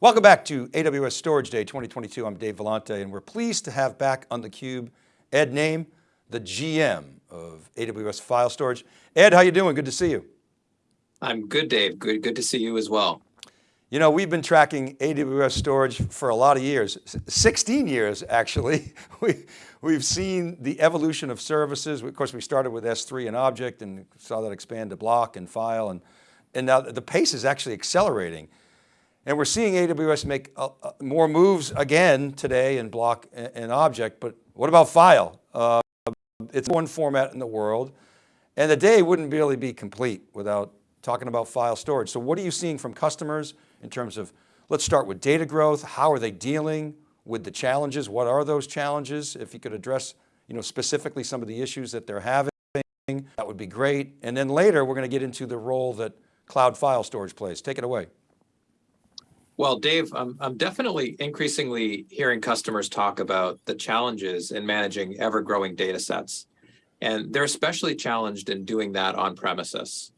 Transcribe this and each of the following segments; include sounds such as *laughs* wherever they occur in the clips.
Welcome back to AWS Storage Day 2022. I'm Dave Vellante and we're pleased to have back on theCUBE, Ed Naim, the GM of AWS File Storage. Ed, how you doing? Good to see you. I'm good, Dave. Good, good to see you as well. You know, we've been tracking AWS storage for a lot of years, 16 years actually. *laughs* We, we've seen the evolution of services. Of course, we started with S3 and object and saw that expand to block and file. And, and now the pace is actually accelerating. And we're seeing AWS make uh, uh, more moves again today in block and, object, but what about file? Uh, it's one format in the world and the day wouldn't really be complete without talking about file storage. So what are you seeing from customers in terms of, let's start with data growth. How are they dealing with the challenges? What are those challenges? If you could address you know, specifically some of the issues that they're having, that would be great. And then later, we're going to get into the role that cloud file storage plays. Take it away. Well, Dave, I'm, I'm definitely increasingly hearing customers talk about the challenges in managing ever-growing data sets. And they're especially challenged in doing that on premises.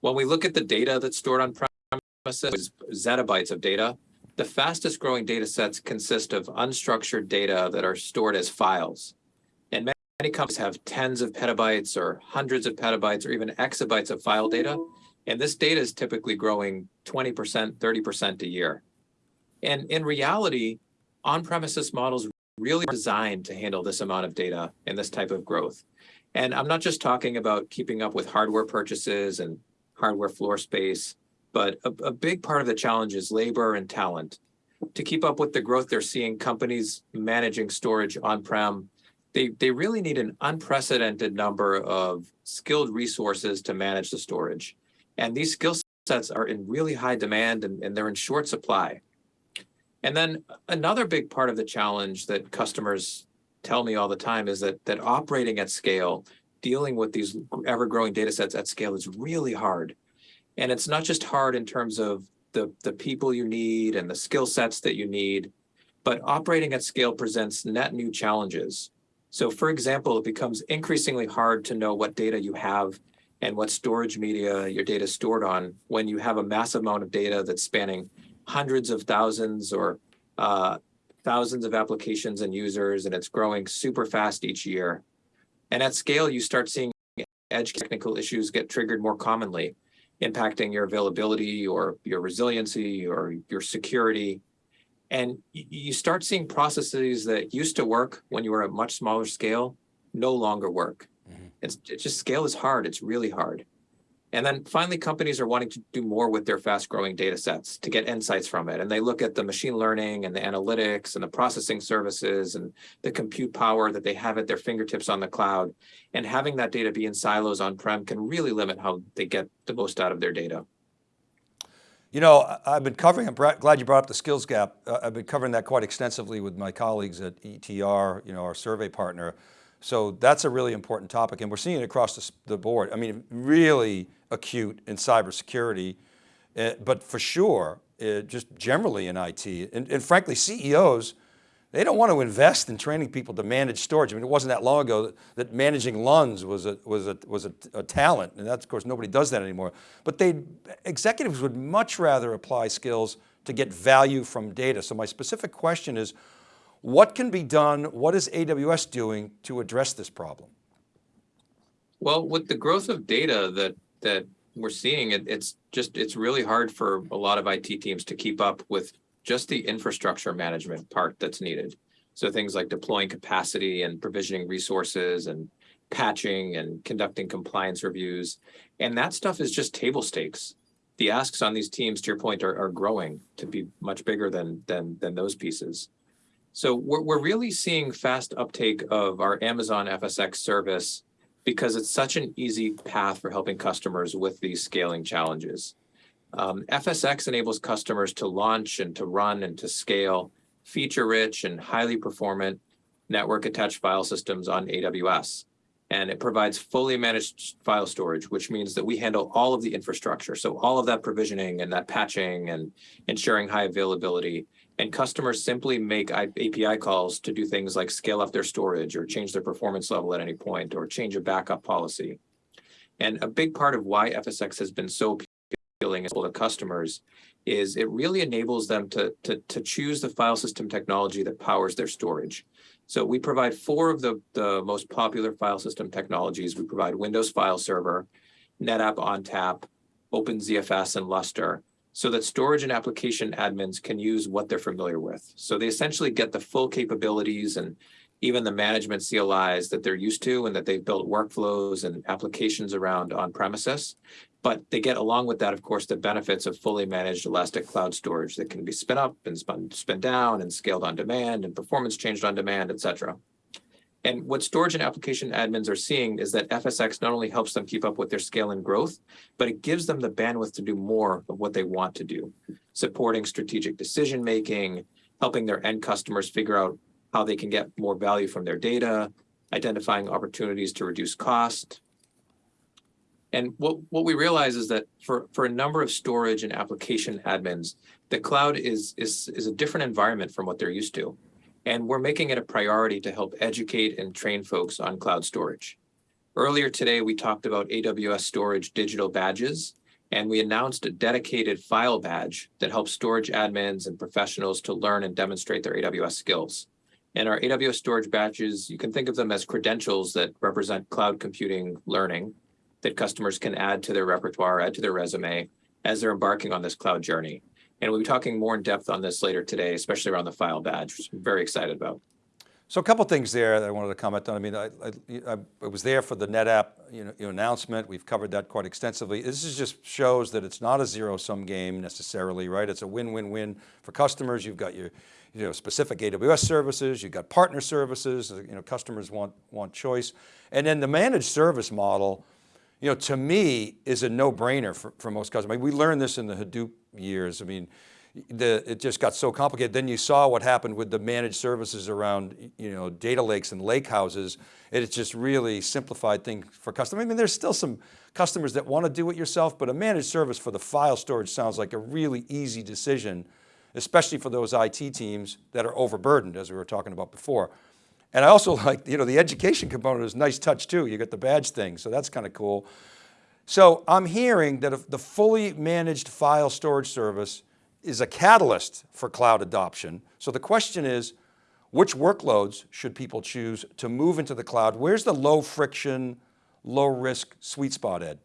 When we look at the data that's stored on premises, zettabytes of data, the fastest growing data sets consist of unstructured data that are stored as files. And many companies have tens of petabytes or hundreds of petabytes or even exabytes of file data and this data is typically growing 20%, 30% a year. And in reality, on-premises models really designed to handle this amount of data and this type of growth. And I'm not just talking about keeping up with hardware purchases and hardware floor space, but a, a big part of the challenge is labor and talent. To keep up with the growth they're seeing, companies managing storage on-prem, they, they really need an unprecedented number of skilled resources to manage the storage. And these skill sets are in really high demand and, and they're in short supply. And then another big part of the challenge that customers tell me all the time is that, that operating at scale, dealing with these ever-growing data sets at scale is really hard. And it's not just hard in terms of the, the people you need and the skill sets that you need, but operating at scale presents net new challenges. So for example, it becomes increasingly hard to know what data you have and what storage media your data is stored on when you have a massive amount of data that's spanning hundreds of thousands or uh, thousands of applications and users, and it's growing super fast each year. And at scale, you start seeing edge technical issues get triggered more commonly, impacting your availability or your resiliency or your security. And you start seeing processes that used to work when you were at much smaller scale no longer work. It's, just scale is hard. It's really hard. And then finally, companies are wanting to do more with their fast growing data sets to get insights from it. And they look at the machine learning and the analytics and the processing services and the compute power that they have at their fingertips on the cloud. And having that data be in silos on-prem can really limit how they get the most out of their data. You know, I've been covering, I'm glad you brought up the skills gap. Uh, I've been covering that quite extensively with my colleagues at ETR, you know, our survey partner. So that's a really important topic and we're seeing it across the, the board. I mean, really acute in cybersecurity, uh, but for sure, uh, just generally in IT. And, and, frankly, CEOs, they don't want to invest in training people to manage storage. I mean, it wasn't that long ago that, that managing LUNs was a, was, a, was a, a talent. And that's, of course, nobody does that anymore. But they, executives would much rather apply skills to get value from data. So my specific question is, what can be done? What is AWS doing to address this problem? Well, with the growth of data that that we're seeing, it, it's just it's really hard for a lot of IT teams to keep up with just the infrastructure management part that's needed. So things like deploying capacity and provisioning resources and patching and conducting compliance reviews. And that stuff is just table stakes. The asks on these teams, to your point, are, are growing to be much bigger than, than, than those pieces. So we're, we're really seeing fast uptake of our Amazon FSx service because it's such an easy path for helping customers with these scaling challenges. Um, FSx enables customers to launch and to run and to scale feature-rich and highly performant network-attached file systems on AWS. And it provides fully managed file storage, which means that we handle all of the infrastructure. So all of that provisioning and that patching and ensuring high availability and customers simply make API calls to do things like scale up their storage or change their performance level at any point or change a backup policy. And a big part of why FSx has been so appealing to customers is it really enables them to, to, to choose the file system technology that powers their storage. So we provide four of the, the most popular file system technologies. We provide Windows File Server, NetApp ONTAP, OpenZFS, and Lustre so that storage and application admins can use what they're familiar with. So they essentially get the full capabilities and even the management CLIs that they're used to and that they've built workflows and applications around on premises. But they get along with that, of course, the benefits of fully managed elastic cloud storage that can be spin up and spun, down and scaled on demand and performance changed on demand, et cetera. And what storage and application admins are seeing is that FSx not only helps them keep up with their scale and growth, but it gives them the bandwidth to do more of what they want to do, supporting strategic decision making, helping their end customers figure out how they can get more value from their data, identifying opportunities to reduce cost. And what, what we realize is that for, for a number of storage and application admins, the cloud is, is, is a different environment from what they're used to. And we're making it a priority to help educate and train folks on cloud storage. Earlier today, we talked about AWS Storage digital badges, and we announced a dedicated file badge that helps storage admins and professionals to learn and demonstrate their AWS skills. And our AWS storage badges, you can think of them as credentials that represent cloud computing learning that customers can add to their repertoire, add to their resume as they're embarking on this cloud journey. And we'll be talking more in depth on this later today, especially around the file badge, which I'm very excited about. So a couple things there that I wanted to comment on. I mean, I, I, I was there for the NetApp you know, announcement. We've covered that quite extensively. This is just shows that it's not a zero sum game necessarily, right? It's a win-win-win for customers. You've got your you know, specific AWS services, you've got partner services, you know, customers want, want choice. And then the managed service model, you know, to me is a no brainer for, for most customers. I mean, we learned this in the Hadoop years. I mean, the, it just got so complicated. Then you saw what happened with the managed services around, you know, data lakes and lake houses. It's just really simplified things for customers. I mean, there's still some customers that want to do it yourself, but a managed service for the file storage sounds like a really easy decision, especially for those IT teams that are overburdened, as we were talking about before. And I also *laughs* like, you know, the education component is nice touch too. You get the badge thing, so that's kind of cool. So I'm hearing that the fully managed file storage service is a catalyst for cloud adoption. So the question is, which workloads should people choose to move into the cloud? Where's the low friction, low risk sweet spot, Ed?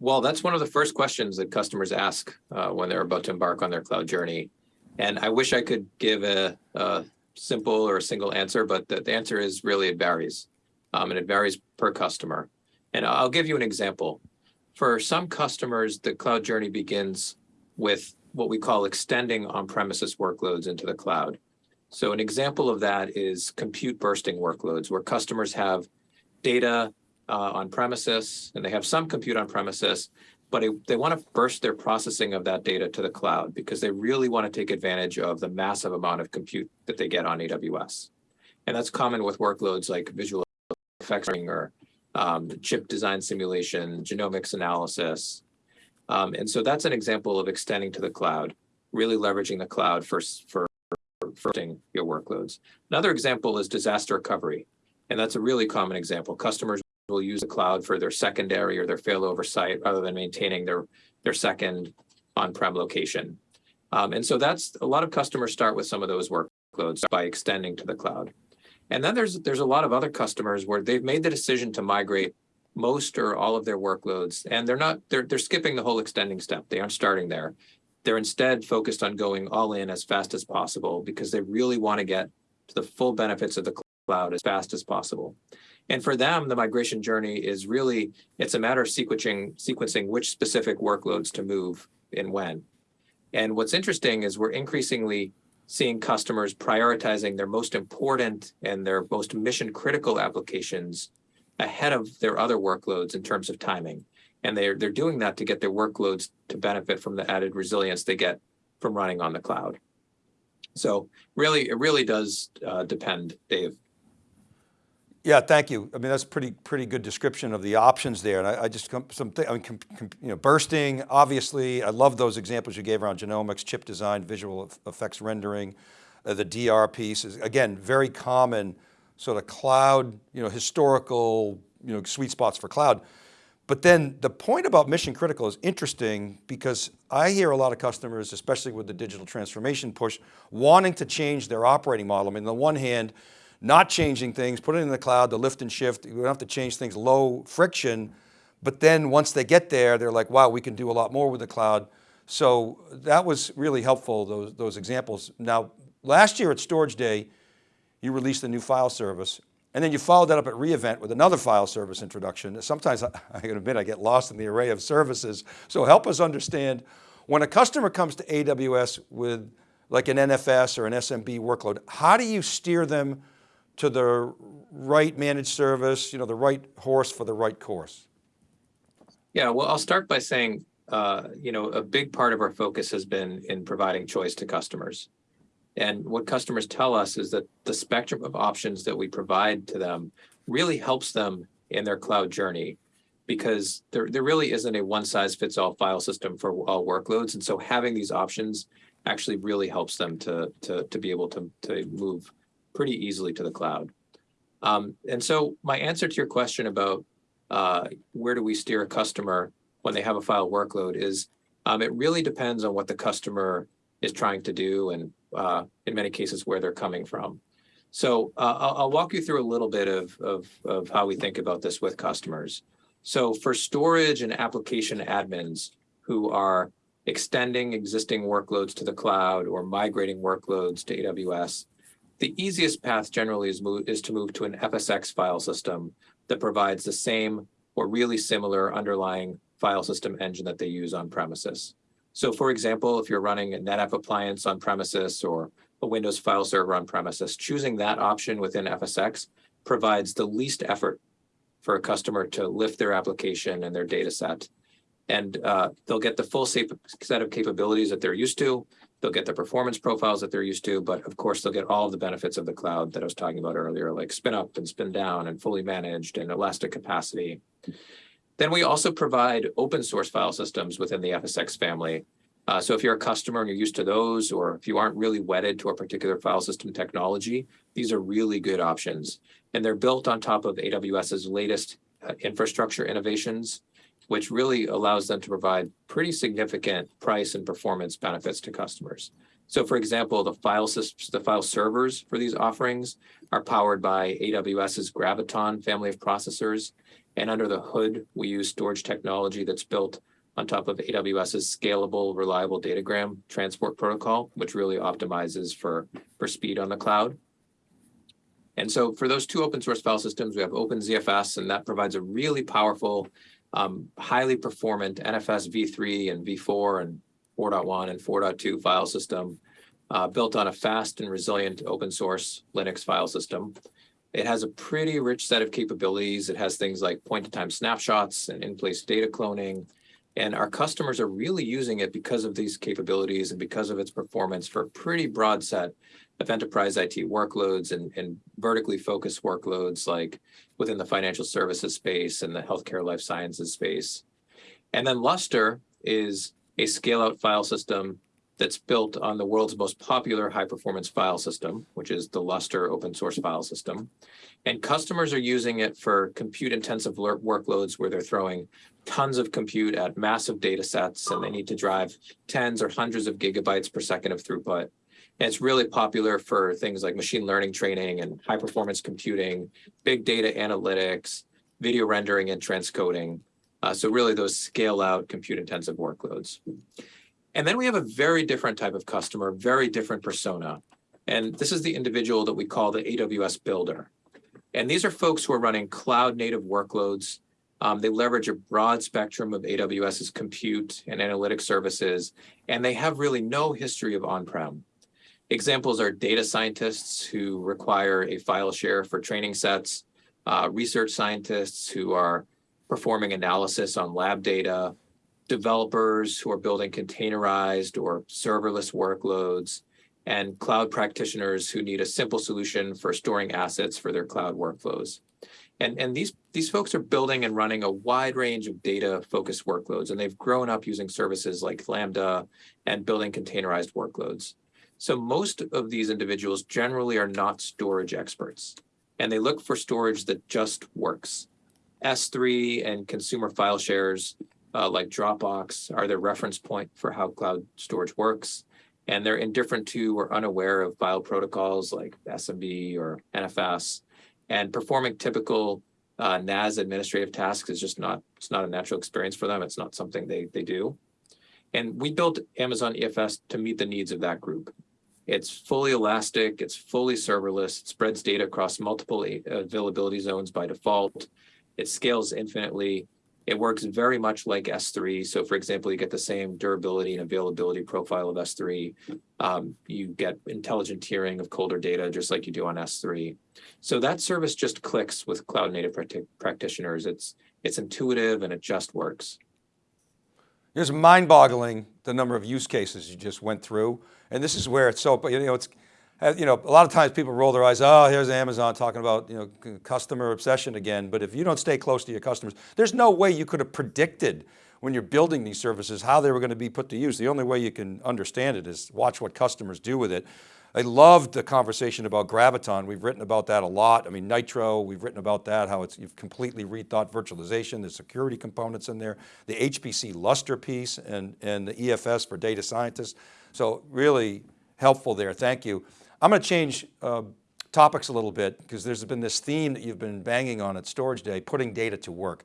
Well, that's one of the first questions that customers ask uh, when they're about to embark on their cloud journey. And I wish I could give a, a simple or a single answer, but the, the answer is really it varies. Um, and it varies per customer. And I'll give you an example. For some customers, the cloud journey begins with what we call extending on-premises workloads into the cloud. So an example of that is compute bursting workloads where customers have data uh, on premises and they have some compute on premises, but it, they want to burst their processing of that data to the cloud because they really want to take advantage of the massive amount of compute that they get on AWS. And that's common with workloads like visual effects or um, chip design simulation, genomics analysis. Um, and so that's an example of extending to the cloud, really leveraging the cloud for, for, for your workloads. Another example is disaster recovery. And that's a really common example. Customers will use the cloud for their secondary or their failover site rather than maintaining their, their second on-prem location. Um, and so that's a lot of customers start with some of those workloads by extending to the cloud. And then there's there's a lot of other customers where they've made the decision to migrate most or all of their workloads, and they're not they're they're skipping the whole extending step. They aren't starting there. They're instead focused on going all in as fast as possible because they really want to get to the full benefits of the cloud as fast as possible. And for them, the migration journey is really, it's a matter of sequencing, sequencing which specific workloads to move and when. And what's interesting is we're increasingly seeing customers prioritizing their most important and their most mission critical applications ahead of their other workloads in terms of timing. And they're, they're doing that to get their workloads to benefit from the added resilience they get from running on the cloud. So really, it really does uh, depend, Dave. Yeah, thank you. I mean, that's pretty pretty good description of the options there. And I, I just some I mean, you know, bursting. Obviously, I love those examples you gave around genomics, chip design, visual effects rendering, uh, the DR piece is again very common, sort of cloud, you know, historical, you know, sweet spots for cloud. But then the point about mission critical is interesting because I hear a lot of customers, especially with the digital transformation push, wanting to change their operating model. I mean, on the one hand, not changing things, put it in the cloud, the lift and shift, you don't have to change things, low friction. But then once they get there, they're like, wow, we can do a lot more with the cloud. So that was really helpful, those, those examples. Now, last year at Storage Day, you released a new file service and then you followed that up at reInvent with another file service introduction. Sometimes I, *laughs* I can admit I get lost in the array of services. So help us understand when a customer comes to AWS with like an NFS or an SMB workload, how do you steer them to the right managed service, you know, the right horse for the right course? Yeah, well, I'll start by saying, uh, you know, a big part of our focus has been in providing choice to customers. And what customers tell us is that the spectrum of options that we provide to them really helps them in their cloud journey because there, there really isn't a one size fits all file system for all workloads. And so having these options actually really helps them to, to, to be able to, to move pretty easily to the cloud. Um, and so my answer to your question about uh, where do we steer a customer when they have a file workload is um, it really depends on what the customer is trying to do and uh, in many cases where they're coming from. So uh, I'll, I'll, walk you through a little bit of, of, of how we think about this with customers. So for storage and application admins who are extending existing workloads to the cloud or migrating workloads to AWS, the easiest path generally is, move, is to move to an FSX file system that provides the same or really similar underlying file system engine that they use on premises. So for example, if you're running a NetApp appliance on premises or a Windows file server on premises, choosing that option within FSX provides the least effort for a customer to lift their application and their data set. And uh, they'll get the full set of capabilities that they're used to. They'll get the performance profiles that they're used to, but of course they'll get all of the benefits of the cloud that I was talking about earlier, like spin up and spin down and fully managed and elastic capacity. Then we also provide open source file systems within the FSX family. Uh, so if you're a customer and you're used to those, or if you aren't really wedded to a particular file system technology, these are really good options. And they're built on top of AWS's latest uh, infrastructure innovations, which really allows them to provide pretty significant price and performance benefits to customers. So for example, the file systems, the file servers for these offerings are powered by AWS's Graviton family of processors and under the hood, we use storage technology that's built on top of AWS's scalable, reliable datagram transport protocol, which really optimizes for, for speed on the cloud. And so for those two open source file systems, we have OpenZFS, and that provides a really powerful, um, highly performant NFS v3 and v4 and 4.1 and 4.2 file system uh, built on a fast and resilient open source Linux file system. It has a pretty rich set of capabilities. It has things like point-in-time snapshots and in-place data cloning. And our customers are really using it because of these capabilities and because of its performance for a pretty broad set of enterprise IT workloads and, and vertically focused workloads like within the financial services space and the healthcare life sciences space. And then Lustre is a scale-out file system that's built on the world's most popular high performance file system, which is the Lustre open source file system. And customers are using it for compute intensive workloads where they're throwing tons of compute at massive data sets and they need to drive tens or hundreds of gigabytes per second of throughput. And it's really popular for things like machine learning training and high performance computing, big data analytics, video rendering and transcoding. Uh, so really those scale out compute intensive workloads. And then we have a very different type of customer, very different persona. And this is the individual that we call the AWS builder. And these are folks who are running cloud native workloads. Um, they leverage a broad spectrum of AWS's compute and analytic services, and they have really no history of on-prem. Examples are data scientists who require a file share for training sets, uh, research scientists who are performing analysis on lab data, developers who are building containerized or serverless workloads, and cloud practitioners who need a simple solution for storing assets for their cloud workflows. And, and these, these folks are building and running a wide range of data-focused workloads, and they've grown up using services like Lambda and building containerized workloads. So most of these individuals generally are not storage experts, and they look for storage that just works. S3 and consumer file shares uh, like Dropbox are their reference point for how cloud storage works. And they're indifferent to or unaware of file protocols like SMB or NFS. And performing typical uh, NAS administrative tasks is just not, it's not a natural experience for them. It's not something they, they do. And we built Amazon EFS to meet the needs of that group. It's fully elastic, it's fully serverless, it spreads data across multiple availability zones by default. It scales infinitely. It works very much like S3. So for example, you get the same durability and availability profile of S3. Um, you get intelligent tiering of colder data, just like you do on S3. So that service just clicks with cloud native practitioners. It's, it's intuitive and it just works. It's mind boggling the number of use cases you just went through. And this is where it's so, you know, it's, you know, a lot of times people roll their eyes, oh, here's Amazon talking about, you know, customer obsession again. But if you don't stay close to your customers, there's no way you could have predicted when you're building these services, how they were going to be put to use. The only way you can understand it is watch what customers do with it. I loved the conversation about Graviton. We've written about that a lot. I mean, Nitro, we've written about that, how it's, you've completely rethought virtualization, the security components in there, the HPC Lustre piece and, and the EFS for data scientists. So really helpful there, thank you. I'm going to change uh, topics a little bit because there's been this theme that you've been banging on at Storage Day, putting data to work.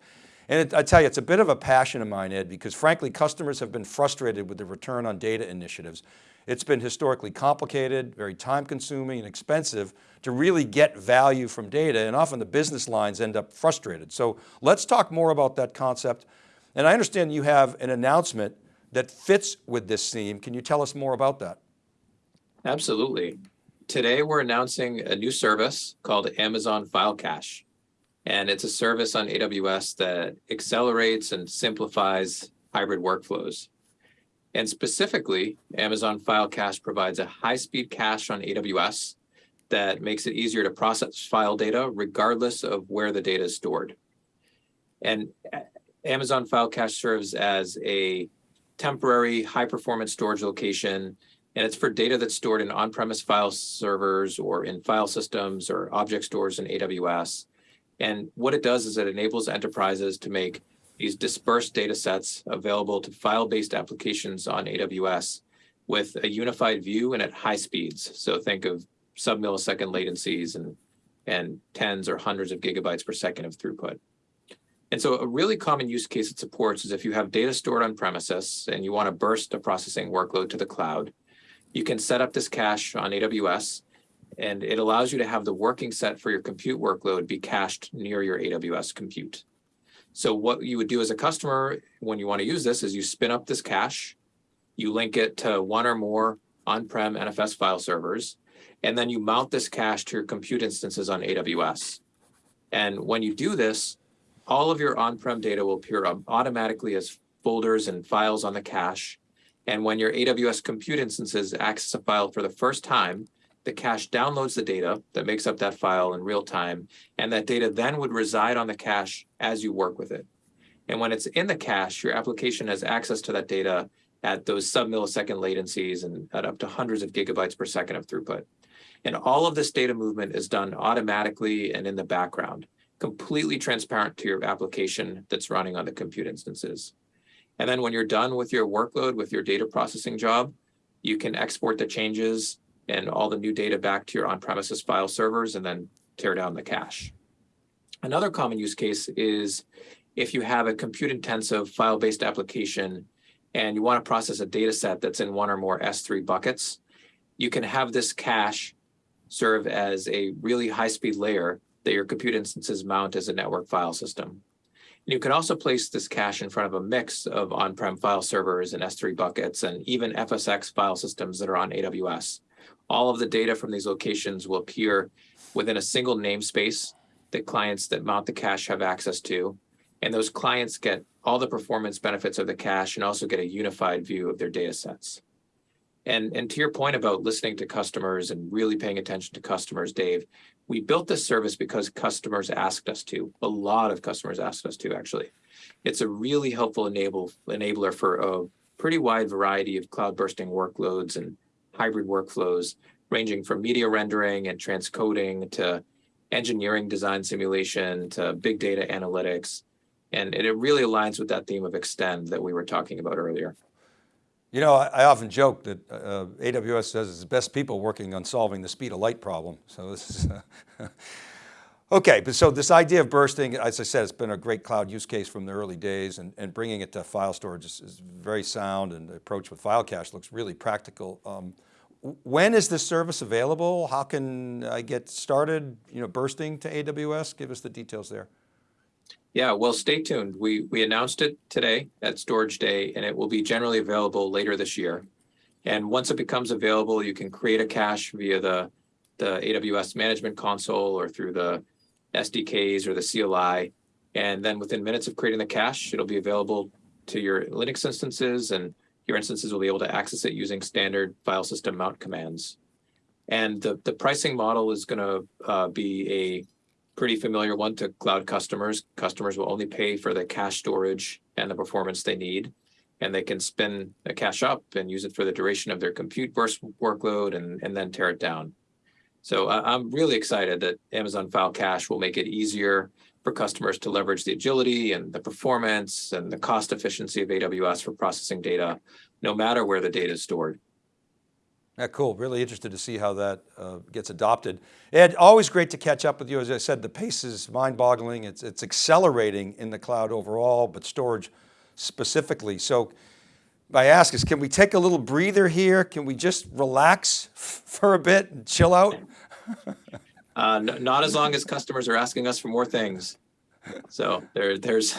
And it, I tell you, it's a bit of a passion of mine, Ed, because frankly, customers have been frustrated with the return on data initiatives. It's been historically complicated, very time consuming and expensive to really get value from data and often the business lines end up frustrated. So let's talk more about that concept. And I understand you have an announcement that fits with this theme. Can you tell us more about that? Absolutely. Today we're announcing a new service called Amazon File Cache. And it's a service on AWS that accelerates and simplifies hybrid workflows. And specifically, Amazon File Cache provides a high-speed cache on AWS that makes it easier to process file data regardless of where the data is stored. And Amazon File Cache serves as a temporary high-performance storage location, and it's for data that's stored in on-premise file servers or in file systems or object stores in AWS. And what it does is it enables enterprises to make these dispersed data sets available to file-based applications on AWS with a unified view and at high speeds. So think of sub-millisecond latencies and, and tens or hundreds of gigabytes per second of throughput. And so a really common use case it supports is if you have data stored on premises and you want to burst a processing workload to the cloud, you can set up this cache on AWS and it allows you to have the working set for your compute workload be cached near your AWS compute. So what you would do as a customer when you want to use this is you spin up this cache, you link it to one or more on-prem NFS file servers, and then you mount this cache to your compute instances on AWS. And when you do this, all of your on-prem data will appear automatically as folders and files on the cache. And when your AWS compute instances access a file for the first time, the cache downloads the data that makes up that file in real time, and that data then would reside on the cache as you work with it. And when it's in the cache, your application has access to that data at those sub-millisecond latencies and at up to hundreds of gigabytes per second of throughput. And all of this data movement is done automatically and in the background, completely transparent to your application that's running on the compute instances. And then when you're done with your workload, with your data processing job, you can export the changes and all the new data back to your on-premises file servers and then tear down the cache. Another common use case is if you have a compute-intensive file-based application and you want to process a data set that's in one or more S3 buckets, you can have this cache serve as a really high-speed layer that your compute instances mount as a network file system. And you can also place this cache in front of a mix of on-prem file servers and S3 buckets and even FSX file systems that are on AWS. All of the data from these locations will appear within a single namespace that clients that mount the cache have access to. And those clients get all the performance benefits of the cache and also get a unified view of their data sets. And, and to your point about listening to customers and really paying attention to customers, Dave, we built this service because customers asked us to. A lot of customers asked us to, actually. It's a really helpful enable, enabler for a pretty wide variety of cloud bursting workloads and hybrid workflows ranging from media rendering and transcoding to engineering design simulation to big data analytics. And it really aligns with that theme of extend that we were talking about earlier. You know, I, I often joke that uh, AWS has its the best people working on solving the speed of light problem. So this is, uh, *laughs* okay, but so this idea of bursting, as I said, it's been a great cloud use case from the early days and, and bringing it to file storage is, is very sound and the approach with file cache looks really practical. Um, when is this service available? How can I get started, you know, bursting to AWS? Give us the details there. Yeah, well, stay tuned. We we announced it today at Storage Day, and it will be generally available later this year. And once it becomes available, you can create a cache via the the AWS Management Console or through the SDKs or the CLI. And then within minutes of creating the cache, it'll be available to your Linux instances, and your instances will be able to access it using standard file system mount commands. And the the pricing model is going to uh, be a pretty familiar one to cloud customers. Customers will only pay for the cache storage and the performance they need. And they can spin a cache up and use it for the duration of their compute workload and, and then tear it down. So I'm really excited that Amazon File Cache will make it easier for customers to leverage the agility and the performance and the cost efficiency of AWS for processing data, no matter where the data is stored. Yeah, cool. Really interested to see how that uh, gets adopted. Ed, always great to catch up with you. As I said, the pace is mind boggling. It's, it's accelerating in the cloud overall, but storage specifically. So I ask is, can we take a little breather here? Can we just relax for a bit and chill out? *laughs* uh, not as long as customers are asking us for more things. So there, there's,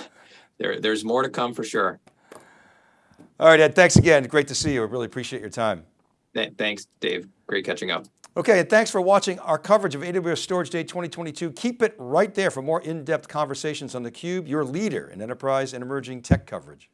there, there's more to come for sure. All right, Ed, thanks again. Great to see you. I really appreciate your time. Thanks, Dave. Great catching up. Okay, and thanks for watching our coverage of AWS Storage Day 2022. Keep it right there for more in-depth conversations on theCUBE, your leader in enterprise and emerging tech coverage.